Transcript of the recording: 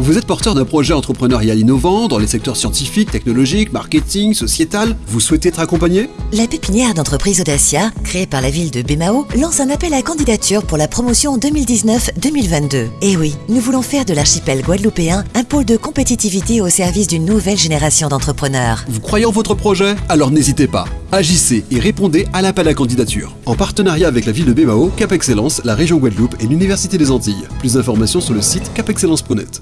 Vous êtes porteur d'un projet entrepreneurial innovant dans les secteurs scientifiques, technologiques, marketing, sociétal Vous souhaitez être accompagné? La pépinière d'entreprise Audacia, créée par la ville de Bémao, lance un appel à candidature pour la promotion 2019-2022. Et eh oui, nous voulons faire de l'archipel guadeloupéen un pôle de compétitivité au service d'une nouvelle génération d'entrepreneurs. Vous croyez en votre projet? Alors n'hésitez pas. Agissez et répondez à l'appel à candidature. En partenariat avec la ville de Bémao, Cap Excellence, la région Guadeloupe et l'Université des Antilles. Plus d'informations sur le site capexcellence.net.